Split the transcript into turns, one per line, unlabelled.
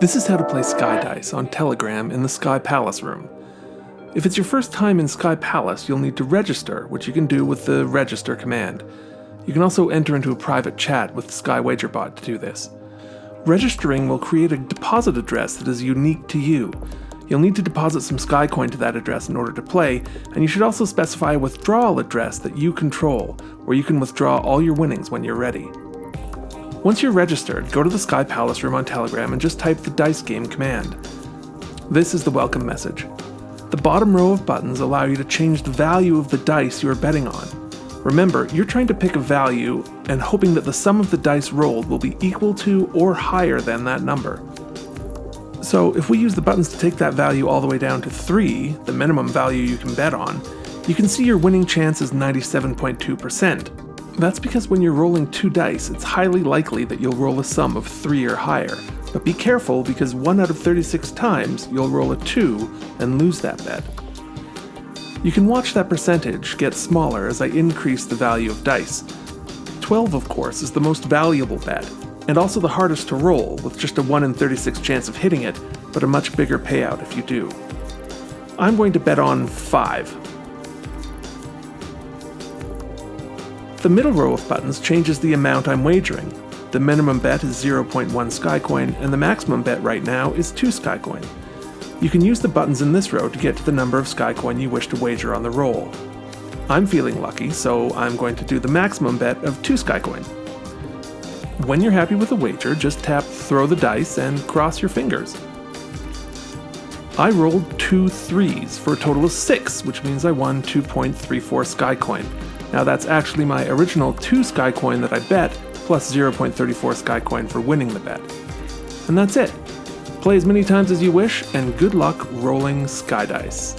This is how to play Sky Dice on Telegram in the Sky Palace room. If it's your first time in Sky Palace, you'll need to register, which you can do with the register command. You can also enter into a private chat with Sky WagerBot to do this. Registering will create a deposit address that is unique to you. You'll need to deposit some Skycoin to that address in order to play, and you should also specify a withdrawal address that you control, where you can withdraw all your winnings when you're ready. Once you're registered, go to the Sky Palace room on Telegram and just type the Dice Game command. This is the welcome message. The bottom row of buttons allow you to change the value of the dice you are betting on. Remember, you're trying to pick a value and hoping that the sum of the dice rolled will be equal to or higher than that number. So if we use the buttons to take that value all the way down to 3, the minimum value you can bet on, you can see your winning chance is 97.2%. That's because when you're rolling two dice, it's highly likely that you'll roll a sum of 3 or higher. But be careful because 1 out of 36 times you'll roll a 2 and lose that bet. You can watch that percentage get smaller as I increase the value of dice. 12 of course is the most valuable bet, and also the hardest to roll, with just a 1 in 36 chance of hitting it, but a much bigger payout if you do. I'm going to bet on 5. The middle row of buttons changes the amount I'm wagering. The minimum bet is 0.1 Skycoin, and the maximum bet right now is 2 Skycoin. You can use the buttons in this row to get to the number of Skycoin you wish to wager on the roll. I'm feeling lucky, so I'm going to do the maximum bet of 2 Skycoin. When you're happy with a wager, just tap throw the dice and cross your fingers. I rolled two threes for a total of 6, which means I won 2.34 Skycoin. Now that's actually my original 2 Skycoin that I bet, plus 0.34 Skycoin for winning the bet. And that's it. Play as many times as you wish, and good luck rolling Sky Dice.